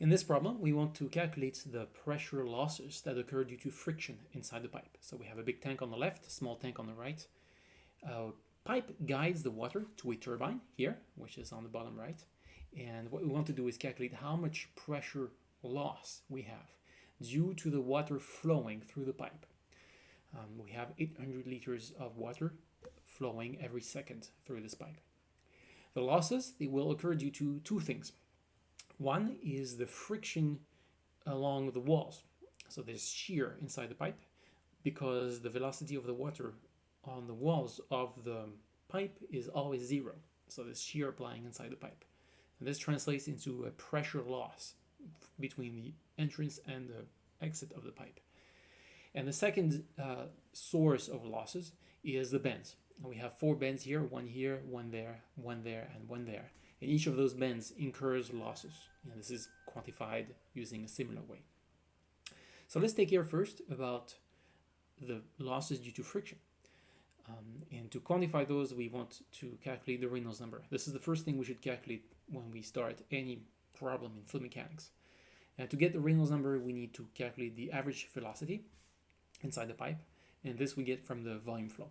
In this problem, we want to calculate the pressure losses that occur due to friction inside the pipe. So we have a big tank on the left, small tank on the right. Uh, pipe guides the water to a turbine here, which is on the bottom right. And what we want to do is calculate how much pressure loss we have due to the water flowing through the pipe. Um, we have 800 liters of water flowing every second through this pipe. The losses, they will occur due to two things. One is the friction along the walls. So there's shear inside the pipe because the velocity of the water on the walls of the pipe is always zero. So there's shear applying inside the pipe. And this translates into a pressure loss between the entrance and the exit of the pipe. And the second uh, source of losses is the bends. And we have four bends here, one here, one there, one there, and one there. Each of those bends incurs losses. And this is quantified using a similar way. So let's take care first about the losses due to friction. Um, and to quantify those, we want to calculate the Reynolds number. This is the first thing we should calculate when we start any problem in fluid mechanics. And to get the Reynolds number, we need to calculate the average velocity inside the pipe, and this we get from the volume flow.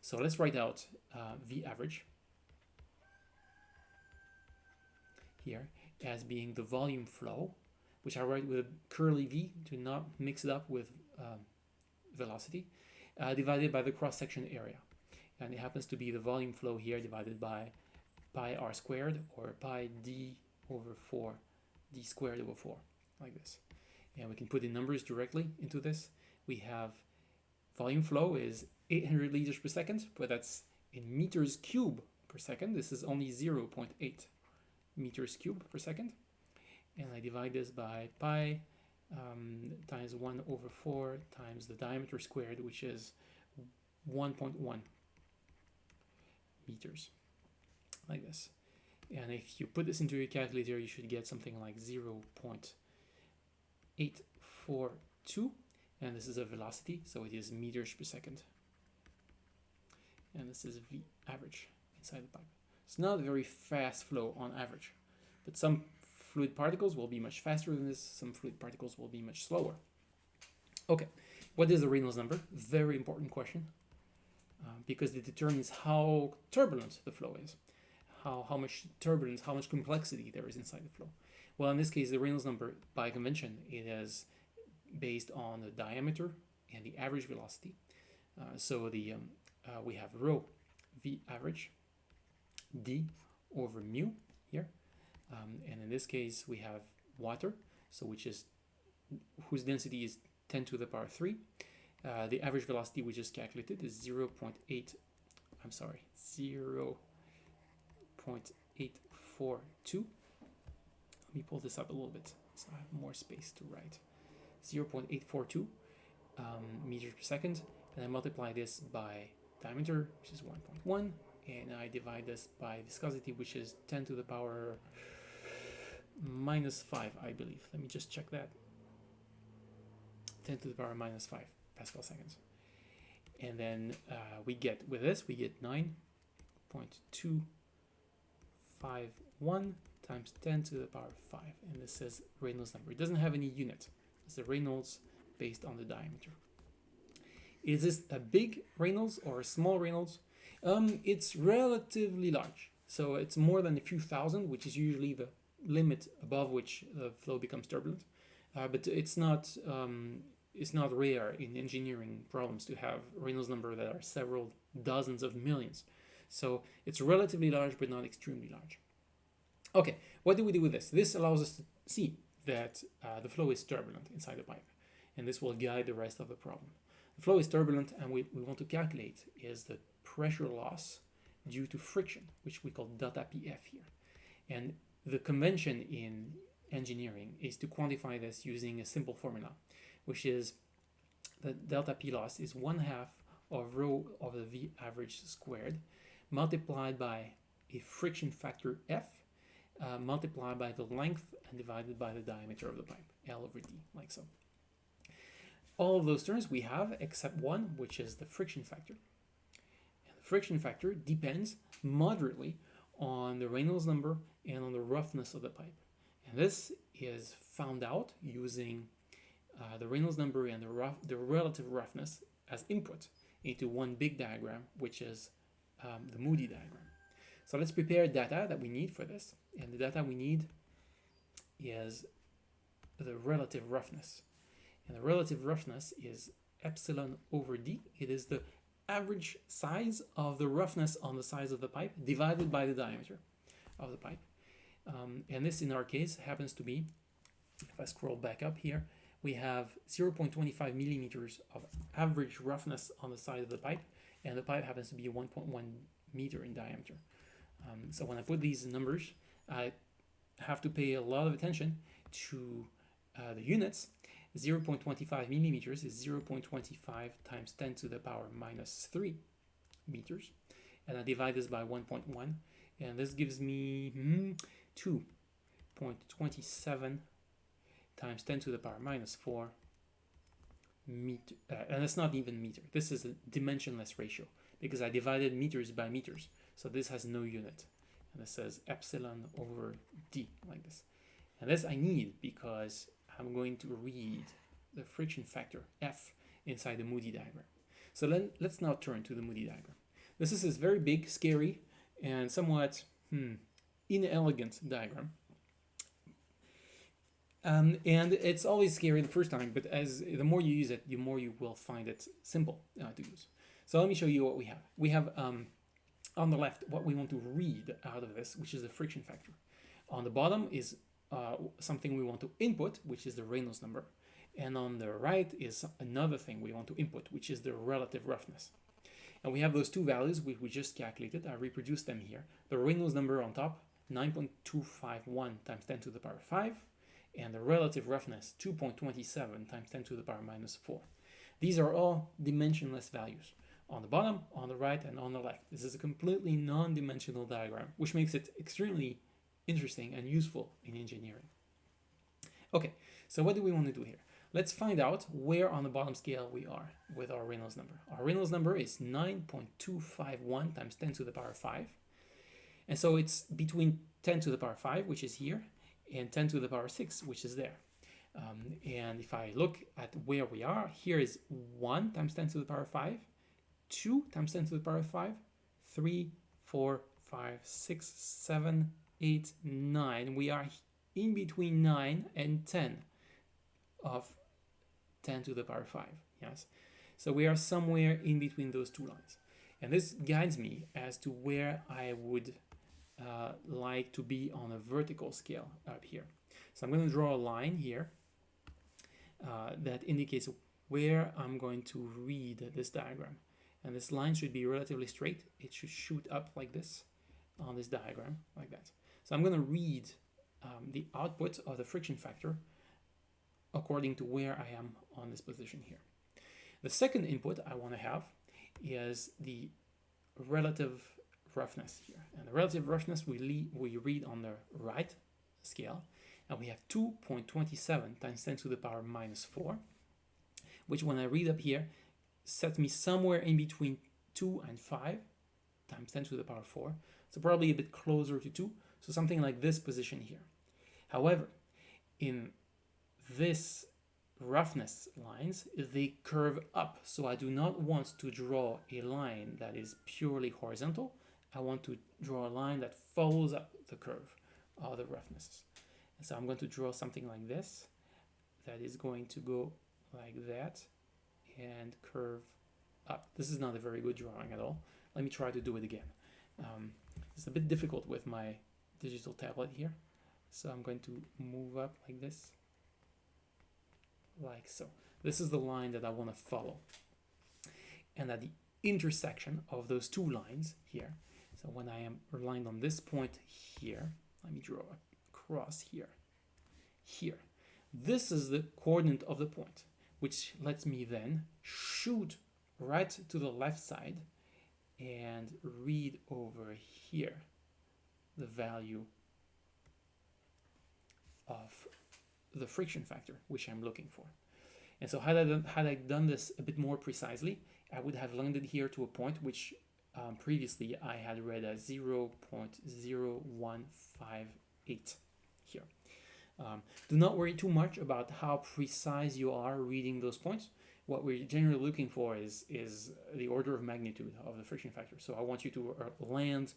So let's write out uh, V average here as being the volume flow, which I write with a curly V to not mix it up with um, velocity, uh, divided by the cross-section area. And it happens to be the volume flow here divided by pi r squared or pi d over 4, d squared over 4, like this. And we can put the numbers directly into this. We have volume flow is 800 liters per second, but that's in meters cube per second. This is only 0 0.8 meters cube per second. And I divide this by pi um, times 1 over 4 times the diameter squared, which is 1.1 meters, like this. And if you put this into your calculator, you should get something like 0 0.842. And this is a velocity, so it is meters per second. And this is V average inside the pipe. It's not a very fast flow on average, but some fluid particles will be much faster than this, some fluid particles will be much slower. Okay, what is the Reynolds number? Very important question, uh, because it determines how turbulent the flow is, how, how much turbulence, how much complexity there is inside the flow. Well, in this case, the Reynolds number, by convention, it is based on the diameter and the average velocity. Uh, so the um, uh, we have rho v average d over mu here. Um, and in this case we have water. So which is whose density is 10 to the power 3 uh, the average velocity we just calculated is 0 0.8 I'm sorry 0 0.842 let me pull this up a little bit so I have more space to write. 0 0.842 um, meters per second. And I multiply this by diameter, which is 1.1, and I divide this by viscosity, which is 10 to the power minus 5, I believe. Let me just check that. 10 to the power minus 5 Pascal seconds. And then uh, we get, with this, we get 9.251 times 10 to the power 5. And this is Reynolds number. It doesn't have any unit. It's the Reynolds based on the diameter. Is this a big Reynolds or a small Reynolds? Um, it's relatively large. So it's more than a few thousand, which is usually the limit above which the flow becomes turbulent. Uh, but it's not um, it's not rare in engineering problems to have Reynolds number that are several dozens of millions. So it's relatively large, but not extremely large. Okay, what do we do with this? This allows us to see that uh, the flow is turbulent inside the pipe, and this will guide the rest of the problem. The flow is turbulent and we, we want to calculate is the pressure loss due to friction, which we call delta PF here. And the convention in engineering is to quantify this using a simple formula, which is the delta P loss is one half of rho of the V average squared multiplied by a friction factor F uh, multiplied by the length and divided by the diameter of the pipe, L over D, like so all of those terms we have except one, which is the friction factor. Friction factor depends moderately on the Reynolds number and on the roughness of the pipe. And this is found out using uh, the Reynolds number and the, rough, the relative roughness as input into one big diagram, which is um, the Moody diagram. So let's prepare data that we need for this. And the data we need is the relative roughness. And the relative roughness is epsilon over d. It is the average size of the roughness on the size of the pipe divided by the diameter of the pipe. Um, and this in our case happens to be, if I scroll back up here, we have 0.25 millimeters of average roughness on the side of the pipe, and the pipe happens to be 1.1 meter in diameter. Um, so when I put these numbers, I have to pay a lot of attention to uh, the units. 0.25 millimeters is 0.25 times 10 to the power minus 3 meters. And I divide this by 1.1, and this gives me hmm, 2.27 times 10 to the power minus 4 meter, uh, and it's not even meter. This is a dimensionless ratio because I divided meters by meters. So this has no unit. And it says epsilon over d like this. And this I need because I'm going to read the friction factor F inside the Moody diagram. So let's now turn to the Moody diagram. This is this very big, scary, and somewhat hmm, inelegant diagram. Um, and it's always scary the first time, but as the more you use it, the more you will find it simple uh, to use. So let me show you what we have. We have um, on the left what we want to read out of this, which is the friction factor. On the bottom is uh, something we want to input, which is the Reynolds number. And on the right is another thing we want to input, which is the relative roughness. And we have those two values we just calculated. I reproduced them here. The Reynolds number on top, 9.251 times 10 to the power 5 and the relative roughness 2.27 times 10 to the power minus 4. These are all dimensionless values on the bottom, on the right, and on the left. This is a completely non-dimensional diagram, which makes it extremely interesting and useful in engineering. Okay, so what do we want to do here? Let's find out where on the bottom scale we are with our Reynolds number. Our Reynolds number is 9.251 times 10 to the power 5. And so it's between 10 to the power 5, which is here, and 10 to the power 6, which is there. Um, and if I look at where we are, here is 1 times 10 to the power 5, 2 times 10 to the power 5, 3, 4, 5, 6, 7, 8, 9. We are in between 9 and 10 of 10 to the power 5, yes? So we are somewhere in between those two lines. And this guides me as to where I would uh, like to be on a vertical scale up here. So I'm going to draw a line here uh, that indicates where I'm going to read this diagram. And this line should be relatively straight. It should shoot up like this on this diagram, like that. So I'm going to read um, the output of the friction factor according to where I am on this position here. The second input I want to have is the relative roughness here. And the relative roughness we, we read on the right scale, and we have 2.27 times 10 to the power minus 4, which when I read up here, sets me somewhere in between 2 and 5 times 10 to the power 4, so probably a bit closer to 2, so something like this position here. However, in this roughness lines, they curve up, so I do not want to draw a line that is purely horizontal, I want to draw a line that follows up the curve of the roughnesses. And so I'm going to draw something like this that is going to go like that and curve up. This is not a very good drawing at all. Let me try to do it again. Um, it's a bit difficult with my digital tablet here. So I'm going to move up like this, like so. This is the line that I want to follow. And at the intersection of those two lines here, so when I am aligned on this point here, let me draw a cross here, here. This is the coordinate of the point, which lets me then shoot right to the left side and read over here the value of the friction factor, which I'm looking for. And so had I, done, had I done this a bit more precisely, I would have landed here to a point which um, previously I had read a 0 0.0158 here. Um, do not worry too much about how precise you are reading those points. What we're generally looking for is, is the order of magnitude of the friction factor. So I want you to uh, land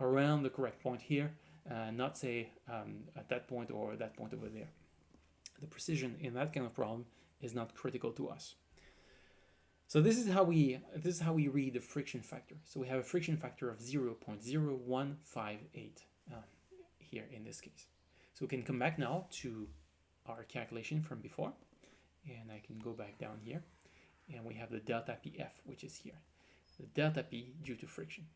around the correct point here, uh, not say um, at that point or that point over there. The precision in that kind of problem is not critical to us. So this is how we this is how we read the friction factor. So we have a friction factor of 0.0158 uh, here in this case. So we can come back now to our calculation from before, and I can go back down here, and we have the delta PF, which is here. The delta P due to friction.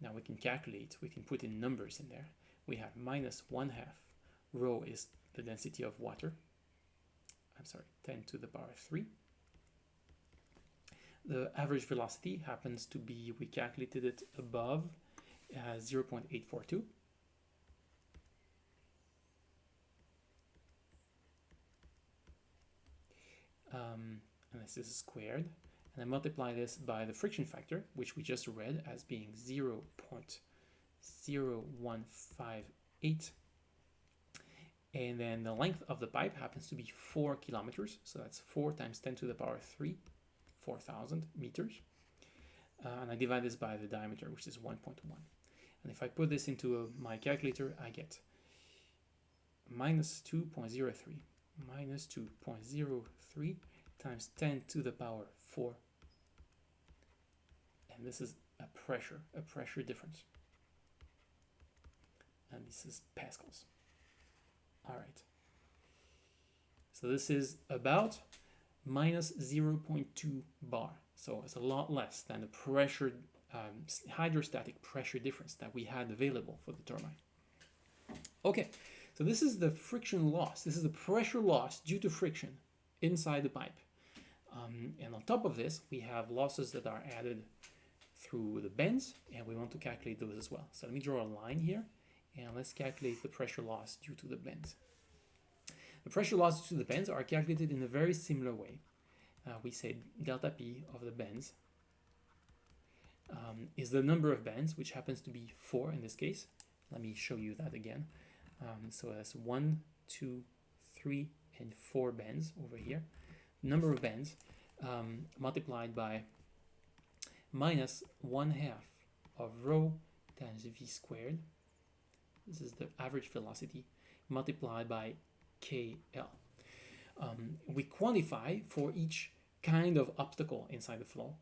Now we can calculate, we can put in numbers in there. We have minus 1 half. Rho is the density of water. I'm sorry, 10 to the power 3. The average velocity happens to be, we calculated it above uh, 0.842. Um, and this is squared and I multiply this by the friction factor, which we just read as being 0 0.0158. And then the length of the pipe happens to be 4 kilometers, so that's 4 times 10 to the power 3, 4,000 meters. Uh, and I divide this by the diameter, which is 1.1. And if I put this into a, my calculator, I get minus 2.03, minus 2.03 times 10 to the power 4 and this is a pressure, a pressure difference. And this is pascals. All right. So this is about minus 0.2 bar. So it's a lot less than the pressure, um, hydrostatic pressure difference that we had available for the turbine. Okay, so this is the friction loss. This is the pressure loss due to friction inside the pipe. Um, and on top of this, we have losses that are added through the bends and we want to calculate those as well. So let me draw a line here and let's calculate the pressure loss due to the bends. The pressure loss due to the bends are calculated in a very similar way. Uh, we say delta P of the bends um, is the number of bends, which happens to be four in this case. Let me show you that again. Um, so that's one, two, three, and four bends over here. Number of bends um, multiplied by minus 1 half of rho times v squared. This is the average velocity multiplied by KL. Um, we quantify for each kind of obstacle inside the flow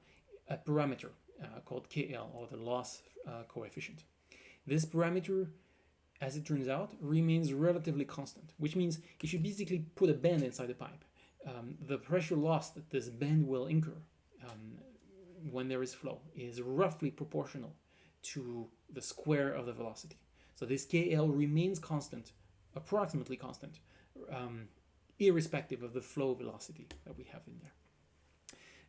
a parameter uh, called KL or the loss uh, coefficient. This parameter, as it turns out, remains relatively constant, which means if you basically put a bend inside the pipe, um, the pressure loss that this bend will incur um, when there is flow is roughly proportional to the square of the velocity. So this KL remains constant, approximately constant, um, irrespective of the flow velocity that we have in there.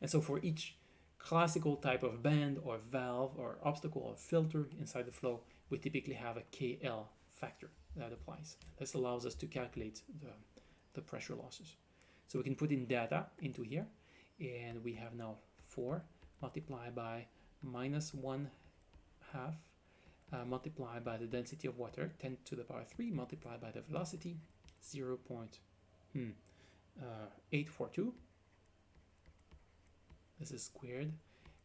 And so for each classical type of band or valve or obstacle or filter inside the flow, we typically have a KL factor that applies. This allows us to calculate the, the pressure losses. So we can put in data into here, and we have now 4 multiplied by minus 1 half uh, by the density of water 10 to the power 3 multiplied by the velocity 0 hmm, uh, 0.842 this is squared.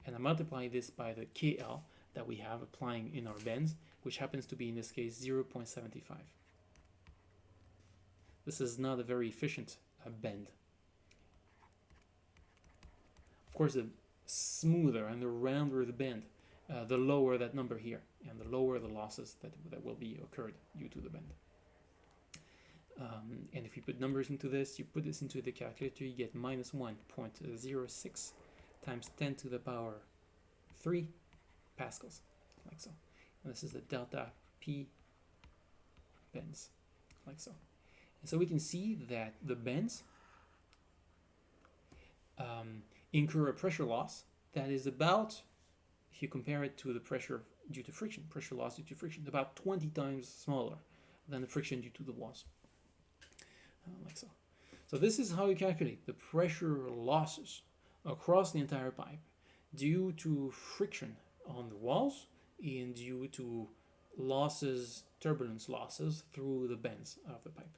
And I multiply this by the KL that we have applying in our bends which happens to be in this case 0.75 this is not a very efficient uh, bend. Of course the smoother and the rounder the bend, uh, the lower that number here, and the lower the losses that, that will be occurred due to the bend. Um, and if you put numbers into this, you put this into the calculator, you get minus 1.06 times 10 to the power 3 pascals, like so. And this is the delta P bends, like so. And so we can see that the bends um, incur a pressure loss that is about, if you compare it to the pressure due to friction, pressure loss due to friction, about 20 times smaller than the friction due to the walls, uh, like so. So this is how you calculate the pressure losses across the entire pipe due to friction on the walls and due to losses, turbulence losses through the bends of the pipe.